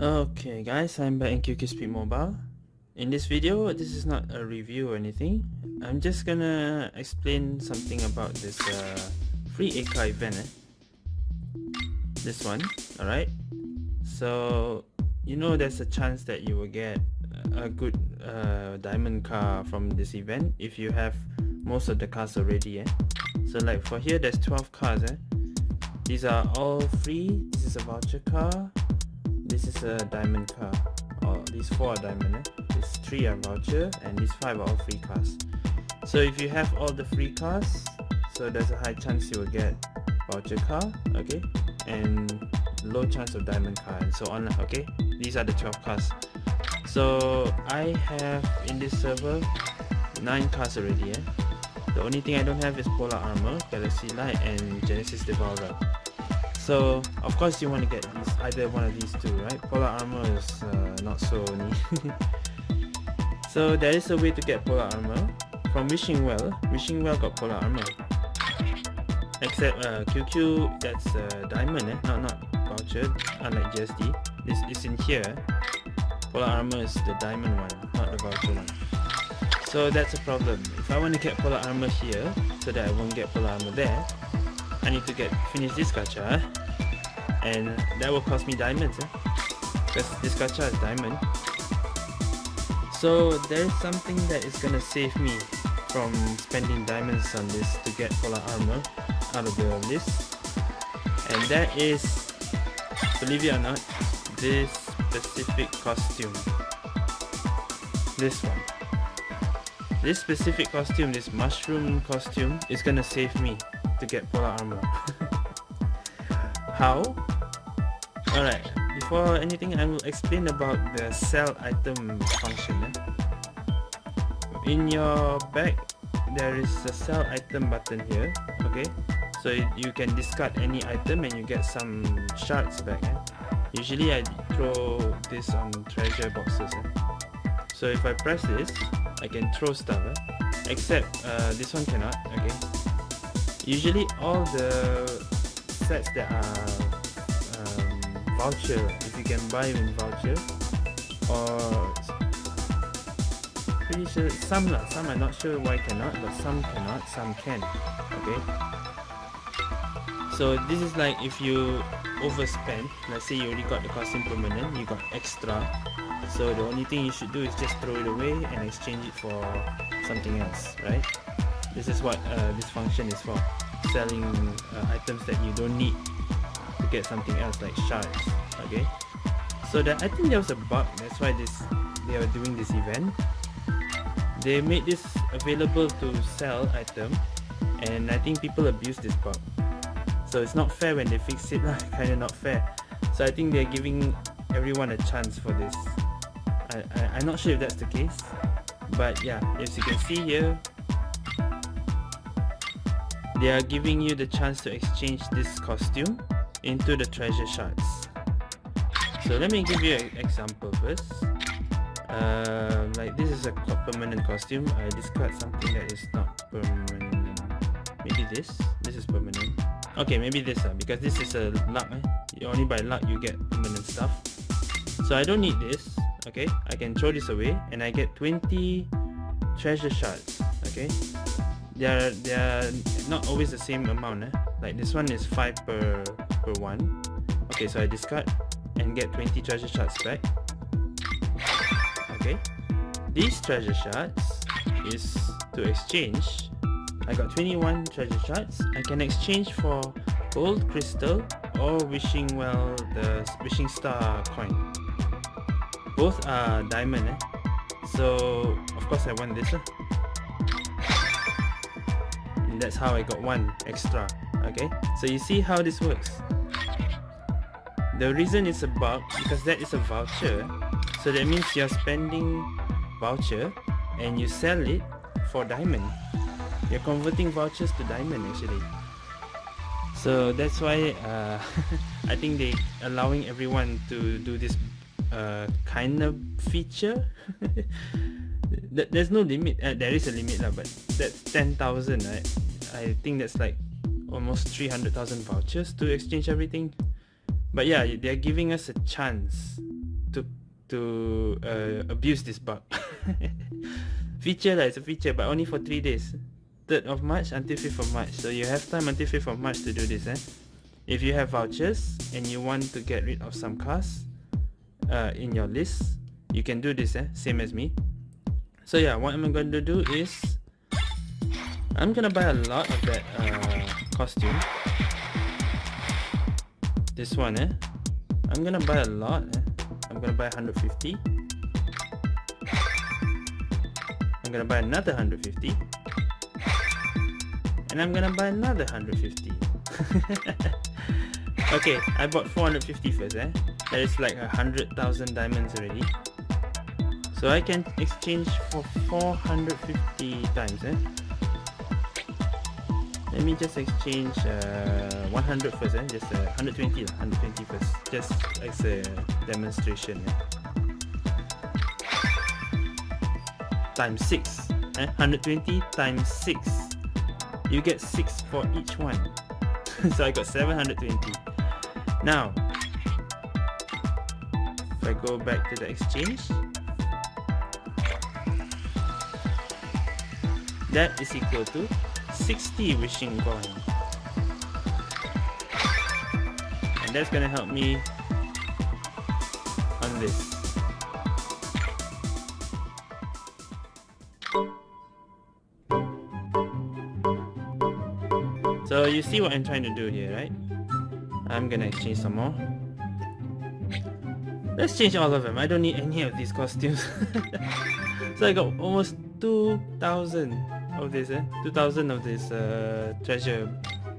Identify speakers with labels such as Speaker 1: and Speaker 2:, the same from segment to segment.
Speaker 1: Okay guys, I'm back in QQ Speed Mobile. In this video, this is not a review or anything. I'm just gonna explain something about this uh, free ACA event. Eh? This one, alright? So, you know there's a chance that you will get a good uh, diamond car from this event if you have most of the cars already. Eh? So like for here, there's 12 cars. Eh? These are all free. This is a voucher car. This is a diamond car. Oh, these four are diamond. Eh? These three are voucher and these five are all free cars. So if you have all the free cars, so there's a high chance you will get voucher car, okay, and low chance of diamond car and so on. Okay, these are the 12 cars. So I have in this server nine cars already. Eh? The only thing I don't have is Polar Armor, Galaxy Light and Genesis Devourer. So of course you want to get these, either one of these two, right? Polar Armor is uh, not so neat. so there is a way to get Polar Armor from Wishing Well. Wishing Well got Polar Armor. Except uh, QQ, that's uh, Diamond, eh? not, not voucher, unlike GSD. This is in here. Polar Armor is the Diamond one, not the voucher one. So that's a problem. If I want to get polar armor here, so that I won't get polar armor there, I need to get finish this gacha, and that will cost me diamonds, eh? because this gacha is diamond. So there is something that is gonna save me from spending diamonds on this to get polar armor out of the list, and that is, believe it or not, this specific costume. This one. This specific costume, this mushroom costume, is gonna save me to get polar armor. How? Alright, before anything I will explain about the sell item function. Eh? In your bag, there is a sell item button here, okay? So you can discard any item and you get some shards back. Eh? Usually I throw this on treasure boxes. Eh? So if I press this, I can throw stuff eh? except uh, this one cannot okay usually all the sets that are um, voucher if you can buy in voucher or pretty sure some lah some I'm not sure why cannot but some cannot some can okay? So this is like if you overspend let's say you already got the costume permanent you got extra so the only thing you should do is just throw it away and exchange it for something else right this is what uh, this function is for selling uh, items that you don't need to get something else like shards okay? So that I think there was a bug that's why this they are doing this event. They made this available to sell item and I think people abuse this bug. So it's not fair when they fix it kind of not fair. So I think they're giving everyone a chance for this. I, I, I'm not sure if that's the case but yeah as you can see here they are giving you the chance to exchange this costume into the treasure shards. So let me give you an example first. Uh, like this is a permanent costume. I discard something that is not permanent. Maybe this. This is permanent. Okay maybe this uh, because this is a luck eh? only by luck you get permanent stuff. So I don't need this okay? I can throw this away and I get 20 treasure shards okay? They are they are not always the same amount eh? like this one is 5 per per one okay so I discard and get 20 treasure shards back okay these treasure shards is to exchange I got 21 treasure shards I can exchange for gold crystal or wishing well the wishing star coin both are diamond eh? so of course I want this eh? That's how I got one extra okay? So you see how this works. The reason it's a bug because that is a voucher so that means you're spending voucher and you sell it for diamond. You're converting vouchers to diamond actually. So that's why uh, I think they allowing everyone to do this uh, kind of feature. There's no limit uh, there is a limit lah, but that's 10,000 right I think that's like almost 300,000 vouchers to exchange everything but yeah they're giving us a chance to uh, abuse this bug. feature lah, it's a feature but only for 3 days. 3rd of March until 5th of March. So you have time until 5th of March to do this. Eh? If you have vouchers and you want to get rid of some cars uh, in your list, you can do this, eh? same as me. So yeah, what I'm going to do is I'm gonna buy a lot of that uh, costume. This one, eh? I'm gonna buy a lot. Eh? I'm gonna buy 150. I'm gonna buy another 150. And I'm gonna buy another 150. okay, I bought 450 first, eh? That is like a hundred thousand diamonds already. So I can exchange for 450 times, eh? Let me just exchange uh, 100 first, eh? Just uh, 120, 120 first, just as a demonstration. Eh? Times 6, eh? 120 times 6. You get 6 for each one. so I got 720. Now, if I go back to the exchange, that is equal to 60 wishing coin. And that's gonna help me on this. So you see what I'm trying to do here, right? I'm gonna exchange some more. Let's change all of them. I don't need any of these costumes. so I got almost 2,000 of this, eh? 2,000 of this uh, treasure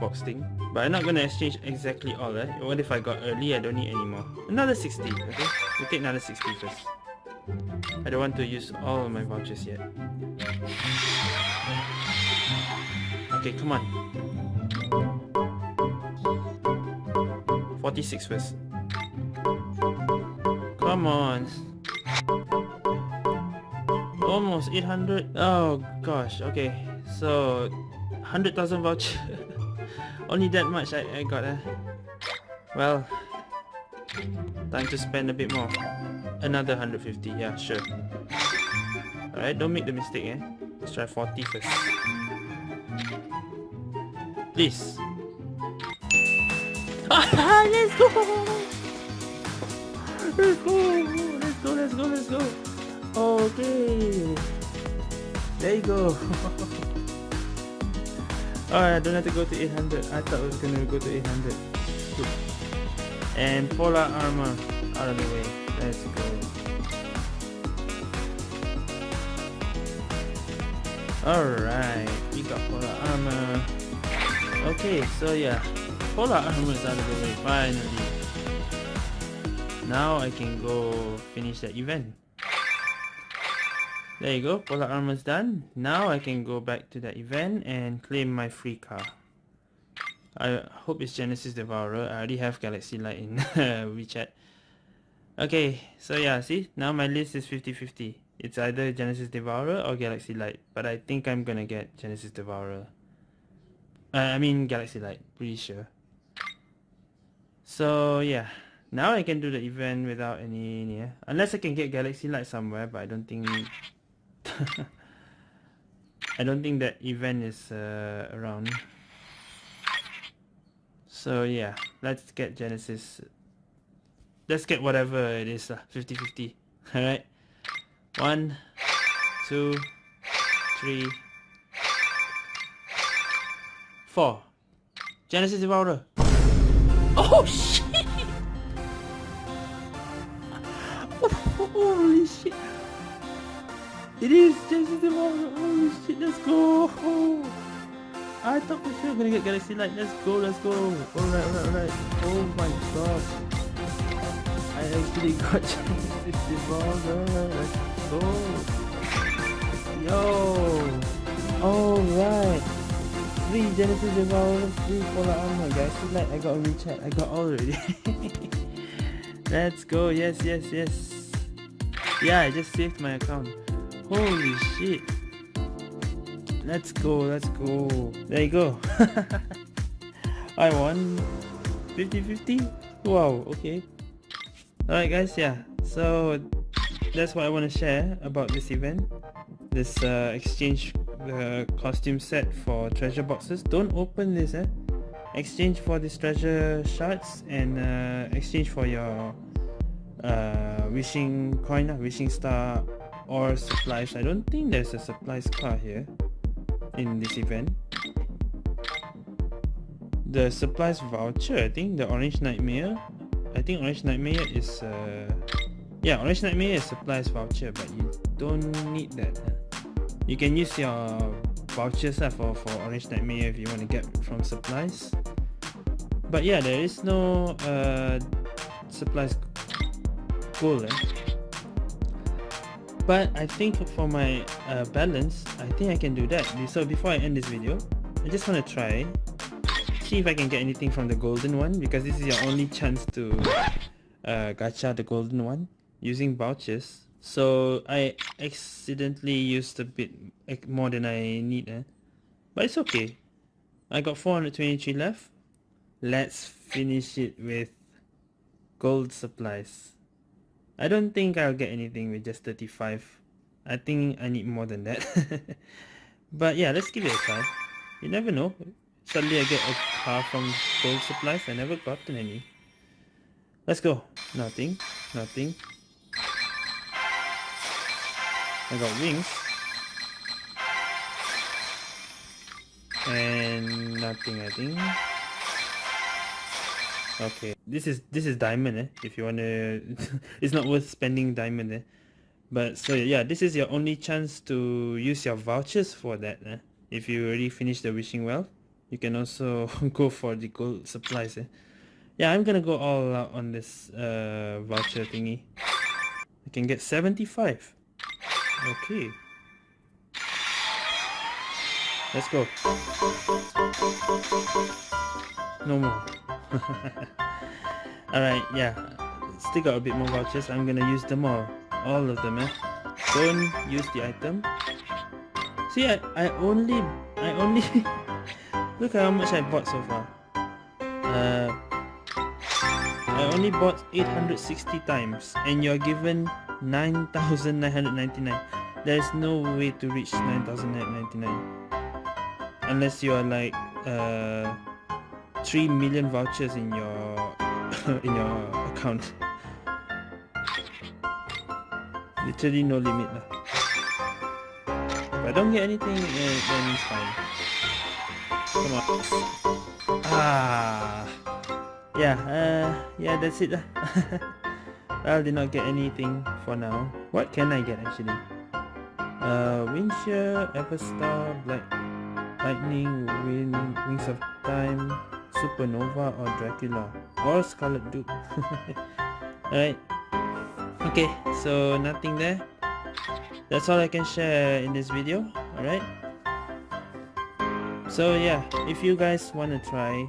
Speaker 1: box thing. But I'm not gonna exchange exactly all, eh? What if I got early? I don't need any more. Another 60, okay? We'll take another 60 first. I don't want to use all my vouchers yet. Okay, come on. 46 first. Come on. Almost 800. Oh gosh. Okay. So 100,000 voucher. Only that much I, I got. Eh? Well, time to spend a bit more. Another 150. Yeah, sure. Alright, don't make the mistake. Eh? Let's try 40 first. Please. let's go! Let's go! Let's go, let's go, let's go! Oh, okay! There you go! Alright, I don't have to go to 800. I thought I was gonna go to 800. Good. And polar armor out of the way. Let's go. Alright, we got polar armor. Okay, so yeah, polar armor is out of the way finally. Now I can go finish that event. There you go, polar armor is done. Now I can go back to that event and claim my free car. I hope it's Genesis Devourer. I already have Galaxy Light in WeChat. Okay, so yeah, see? Now my list is 50-50. It's either Genesis Devourer or Galaxy Light. But I think I'm gonna get Genesis Devourer. Uh, I mean Galaxy Light, pretty sure. So yeah, now I can do the event without any, yeah. Unless I can get Galaxy Light somewhere, but I don't think... I don't think that event is uh, around. So yeah, let's get Genesis. Let's get whatever it is, 50-50. Alright. One, two, three, four. Genesis Devourer. Oh shit! It is Genesis Devourer. Holy shit! Let's go! Oh. I thought for sure we're gonna get Galaxy Light. Let's go! Let's go! Alright, alright, alright. Oh my god! I actually got Genesis Devourer. Let's go! Yo! Alright! Three Genesis Devourer, free Polar Armor, guys. So like I got a WeChat, I got all already. Let's go, yes, yes, yes. Yeah, I just saved my account. Holy shit. Let's go, let's go. There you go. I won 50-50? Wow, okay. Alright guys, yeah. So that's what I want to share about this event. This uh, exchange uh, costume set for treasure boxes. Don't open this eh. Exchange for these treasure shards and uh, exchange for your uh, wishing coin, uh, wishing star or supplies. I don't think there's a supplies car here in this event. The supplies voucher, I think the orange nightmare. I think orange nightmare is uh, yeah, Orange Nightmare is supplies voucher, but you don't need that. You can use your vouchers uh, for, for Orange Nightmare if you want to get from supplies. But yeah, there is no uh, supplies goal. Eh? But I think for my uh, balance, I think I can do that. So before I end this video, I just want to try see if I can get anything from the golden one because this is your only chance to uh, gacha the golden one using vouchers. So I accidentally used a bit more than I need. Eh? But it's okay. I got 423 left. Let's finish it with gold supplies. I don't think I'll get anything with just 35. I think I need more than that. but yeah, let's give it a try. You never know. Suddenly I get a car from gold supplies. I never gotten any. Let's go. Nothing. Nothing. I got wings. And nothing I think. Okay, this is this is diamond eh, if you wanna it's not worth spending diamond eh. But so yeah, this is your only chance to use your vouchers for that eh. If you already finished the wishing well, you can also go for the gold supplies eh. Yeah, I'm gonna go all out on this uh, voucher thingy. I can get 75. Okay. Let's go. No more. Alright, yeah. Still got a bit more vouchers. I'm gonna use them all. All of them, eh? Don't use the item. See, I, I only... I only... look at how much I bought so far. Uh, I only bought 860 times and you're given 9,999. There's no way to reach 9,999 unless you are like uh, 3 million vouchers in your in your account. Literally no limit lah. If I don't get anything, eh, then it's fine. Come on. Ah, yeah, uh, yeah, that's it lah. I did not get anything for now. What can I get actually? Uh, Wind Shear, Everstar, Black Lightning, Wind, Wings of Time, Supernova or Dracula or Scarlet Duke. Alright. Okay, so nothing there. That's all I can share in this video. Alright. So yeah, if you guys want to try,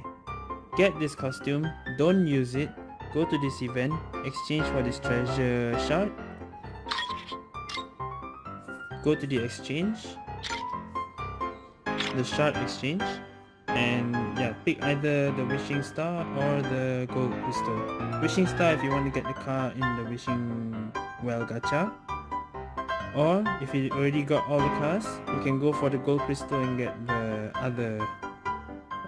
Speaker 1: get this costume, don't use it, Go to this event, exchange for this treasure shard. Go to the exchange, the shard exchange, and yeah, pick either the wishing star or the gold crystal. Wishing star if you want to get the car in the wishing well gacha. Or if you already got all the cars, you can go for the gold crystal and get the other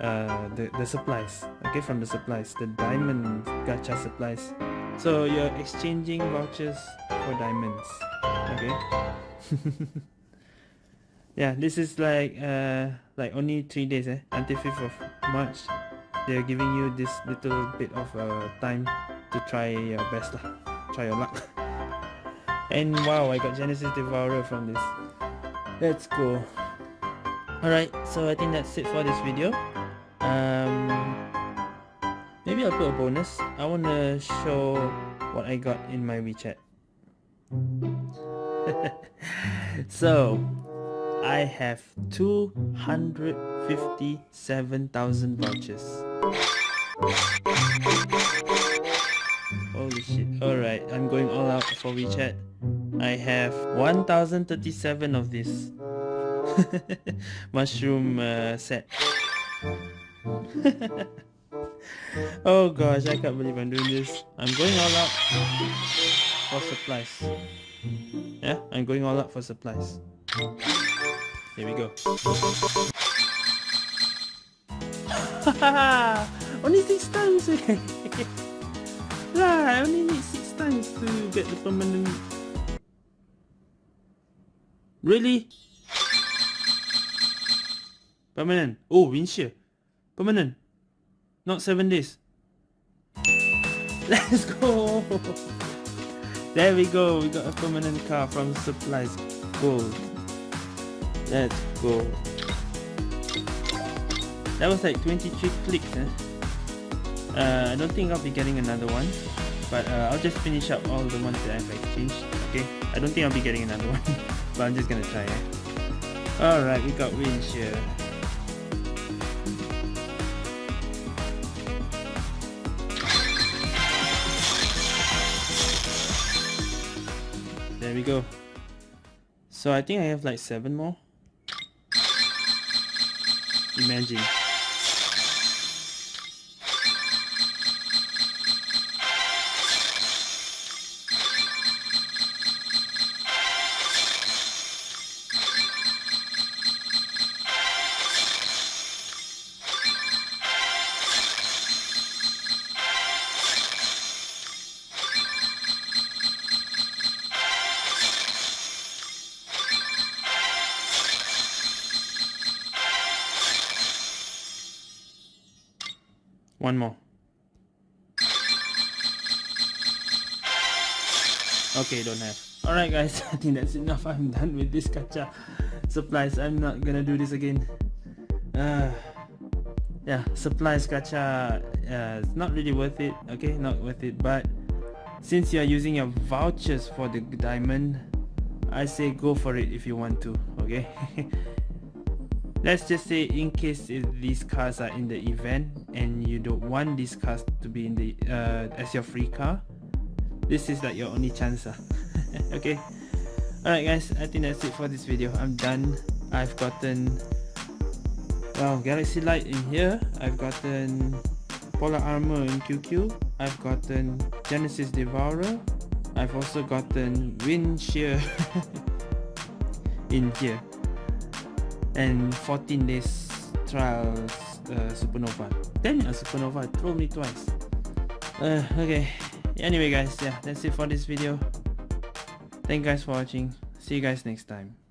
Speaker 1: uh, the, the supplies okay from the supplies the diamond gacha supplies so you're exchanging vouchers for diamonds okay yeah this is like uh like only three days eh until 5th of march they're giving you this little bit of uh, time to try your best lah. try your luck and wow i got genesis devourer from this let's go alright so i think that's it for this video um, maybe I'll put a bonus. I want to show what I got in my WeChat. so, I have 257,000 vouchers. Holy shit. Alright, I'm going all out for WeChat. I have 1037 of this mushroom uh, set. oh gosh, I can't believe I'm doing this. I'm going all out for supplies. Yeah, I'm going all out for supplies. Here we go. only six times. yeah, I only need six times to get the permanent. Really? Permanent. Oh, wind shear. Permanent. Not seven days. Let's go. There we go. We got a permanent car from Supplies Gold. Let's go. That was like 23 clicks. Eh? Uh, I don't think I'll be getting another one. But uh, I'll just finish up all the ones that I've exchanged. Okay. I don't think I'll be getting another one. but I'm just gonna try. Eh? Alright, we got wind shear. There we go. So I think I have like seven more. Imagine. One more. Okay, don't have. Alright guys, I think that's enough. I'm done with this gacha supplies. I'm not gonna do this again. Uh, yeah, supplies gacha, uh, it's not really worth it. Okay, not worth it. But since you're using your vouchers for the diamond, I say go for it if you want to. Okay. let's just say in case these cars are in the event and you don't want these cars to be in the uh, as your free car this is like your only chance uh. okay? Alright guys I think that's it for this video. I'm done. I've gotten well galaxy light in here. I've gotten polar armor in QQ I've gotten genesis devourer. I've also gotten wind shear in here and 14 days trials uh, supernova. Then a supernova throw me twice. Uh, okay. Anyway guys yeah that's it for this video. Thank you guys for watching. See you guys next time